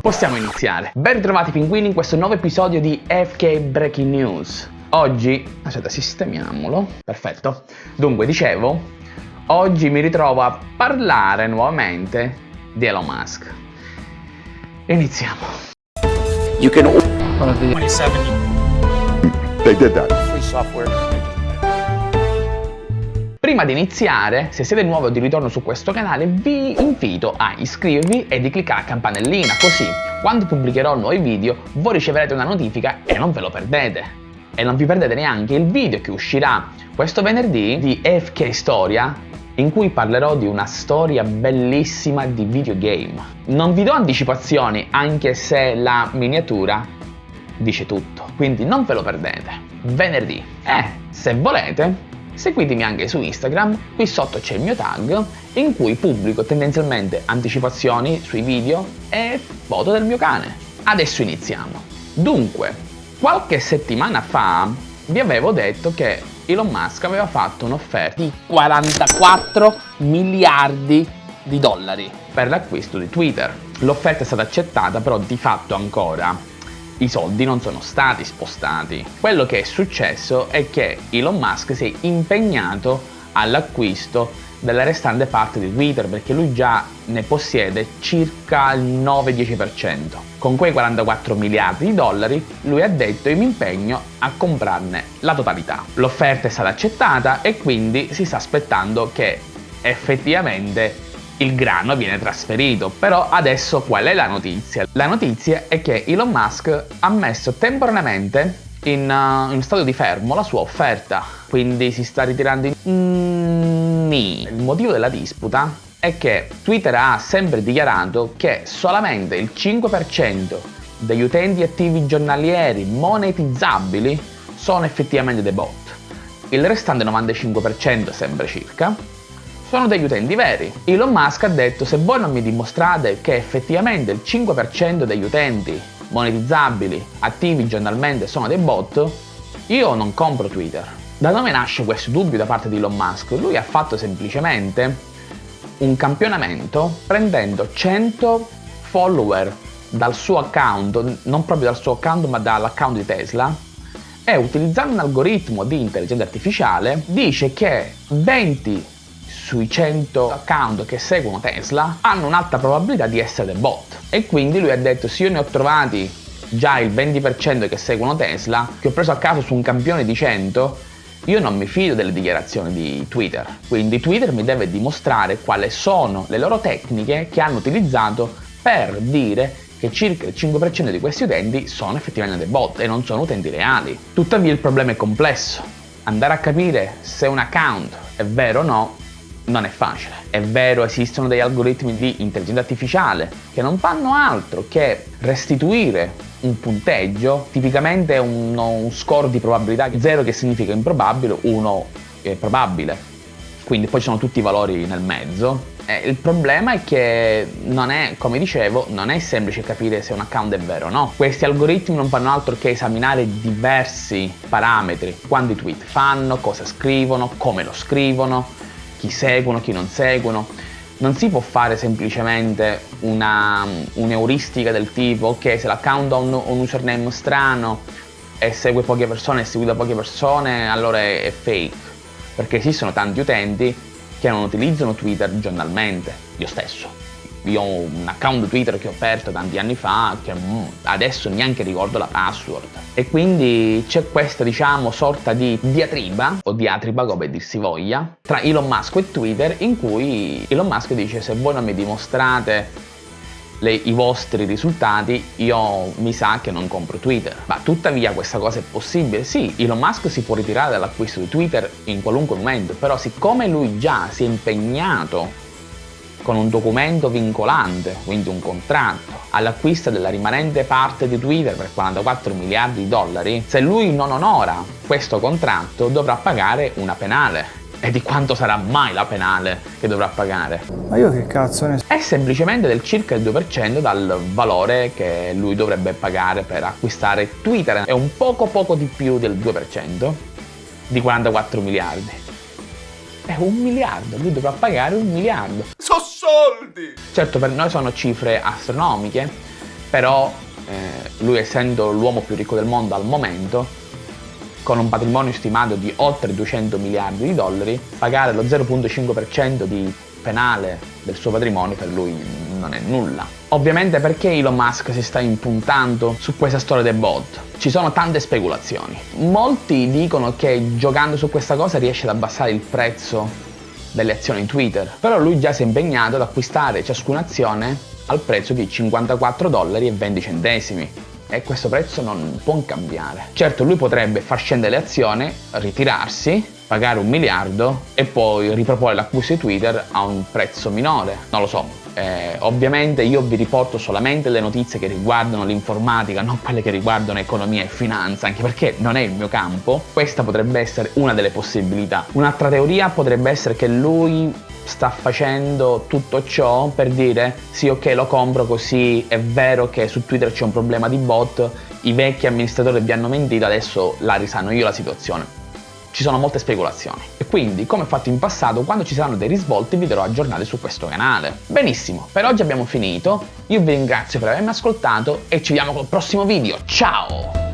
Possiamo iniziare. Ben ritrovati pinguini in questo nuovo episodio di FK Breaking News. Oggi, aspetta, sistemiamolo. Perfetto. Dunque, dicevo, oggi mi ritrovo a parlare nuovamente di Elon Musk. Iniziamo. You can 27 They did that. free software. Prima di iniziare, se siete nuovi o di ritorno su questo canale, vi invito a iscrivervi e di cliccare la campanellina, così quando pubblicherò nuovi video voi riceverete una notifica e non ve lo perdete. E non vi perdete neanche il video che uscirà questo venerdì di FK Storia, in cui parlerò di una storia bellissima di videogame. Non vi do anticipazioni, anche se la miniatura dice tutto, quindi non ve lo perdete. Venerdì. Eh, se volete, seguitemi anche su Instagram, qui sotto c'è il mio tag, in cui pubblico tendenzialmente anticipazioni sui video e foto del mio cane. Adesso iniziamo. Dunque, qualche settimana fa vi avevo detto che Elon Musk aveva fatto un'offerta di 44 miliardi di dollari per l'acquisto di Twitter. L'offerta è stata accettata, però di fatto ancora i soldi non sono stati spostati. Quello che è successo è che Elon Musk si è impegnato all'acquisto della restante parte di Twitter perché lui già ne possiede circa il 9-10%. Con quei 44 miliardi di dollari lui ha detto io mi impegno a comprarne la totalità. L'offerta è stata accettata e quindi si sta aspettando che effettivamente il grano viene trasferito. Però adesso qual è la notizia? La notizia è che Elon Musk ha messo temporaneamente in, uh, in stato di fermo la sua offerta, quindi si sta ritirando in... Mm, Il motivo della disputa è che Twitter ha sempre dichiarato che solamente il 5% degli utenti attivi giornalieri monetizzabili sono effettivamente dei bot. Il restante 95% sempre circa sono degli utenti veri. Elon Musk ha detto se voi non mi dimostrate che effettivamente il 5% degli utenti monetizzabili attivi giornalmente sono dei bot, io non compro Twitter. Da dove nasce questo dubbio da parte di Elon Musk? Lui ha fatto semplicemente un campionamento prendendo 100 follower dal suo account, non proprio dal suo account ma dall'account di Tesla, e utilizzando un algoritmo di intelligenza artificiale dice che 20 sui 100 account che seguono Tesla hanno un'alta probabilità di essere bot. E quindi lui ha detto se io ne ho trovati già il 20% che seguono Tesla che ho preso a caso su un campione di 100 io non mi fido delle dichiarazioni di Twitter. Quindi Twitter mi deve dimostrare quali sono le loro tecniche che hanno utilizzato per dire che circa il 5% di questi utenti sono effettivamente dei bot e non sono utenti reali. Tuttavia il problema è complesso. Andare a capire se un account è vero o no non è facile. È vero, esistono degli algoritmi di intelligenza artificiale che non fanno altro che restituire un punteggio, tipicamente uno, un score di probabilità 0 che significa improbabile, 1 è probabile. Quindi poi ci sono tutti i valori nel mezzo. E il problema è che non è, come dicevo, non è semplice capire se un account è vero o no. Questi algoritmi non fanno altro che esaminare diversi parametri, quanti tweet fanno, cosa scrivono, come lo scrivono, chi seguono, chi non seguono. Non si può fare semplicemente un'euristica del tipo che se l'account ha un, un, username strano e segue poche persone e seguito da poche persone allora è, è fake perché esistono tanti utenti che non utilizzano Twitter giornalmente, io stesso io ho un account Twitter che ho aperto tanti anni fa che mm, adesso neanche ricordo la password. E quindi c'è questa diciamo sorta di diatriba o diatriba come dir si voglia tra Elon Musk e Twitter in cui Elon Musk dice se voi non mi dimostrate le, i vostri risultati io mi sa che non compro Twitter. Ma tuttavia questa cosa è possibile? Sì Elon Musk si può ritirare dall'acquisto di Twitter in qualunque momento però siccome lui già si è impegnato con un documento vincolante, quindi un contratto, all'acquisto della rimanente parte di Twitter per 44 miliardi di dollari, se lui non onora questo contratto dovrà pagare una penale. E di quanto sarà mai la penale che dovrà pagare? Ma io che cazzo ne so? È semplicemente del circa il 2% dal valore che lui dovrebbe pagare per acquistare Twitter. È un poco poco di più del 2% di 44 miliardi è un miliardo, lui dovrà pagare un miliardo. So soldi! Certo per noi sono cifre astronomiche, però eh, lui essendo l'uomo più ricco del mondo al momento, con un patrimonio stimato di oltre 200 miliardi di dollari, pagare lo 0.5% di penale del suo patrimonio per lui non è nulla. Ovviamente perché Elon Musk si sta impuntando su questa storia dei bot? Ci sono tante speculazioni. Molti dicono che giocando su questa cosa riesce ad abbassare il prezzo delle azioni Twitter, però lui già si è impegnato ad acquistare ciascuna azione al prezzo di 54 dollari e 20 centesimi e questo prezzo non può cambiare. Certo lui potrebbe far scendere le azioni, ritirarsi pagare un miliardo e poi riproporre l'acquisto di Twitter a un prezzo minore. Non lo so, eh, ovviamente io vi riporto solamente le notizie che riguardano l'informatica, non quelle che riguardano economia e finanza, anche perché non è il mio campo. Questa potrebbe essere una delle possibilità. Un'altra teoria potrebbe essere che lui sta facendo tutto ciò per dire sì ok lo compro così è vero che su Twitter c'è un problema di bot, i vecchi amministratori vi hanno mentito, adesso la risano io la situazione ci sono molte speculazioni. E quindi, come fatto in passato, quando ci saranno dei risvolti vi darò aggiornati su questo canale. Benissimo, per oggi abbiamo finito, io vi ringrazio per avermi ascoltato e ci vediamo col prossimo video, ciao!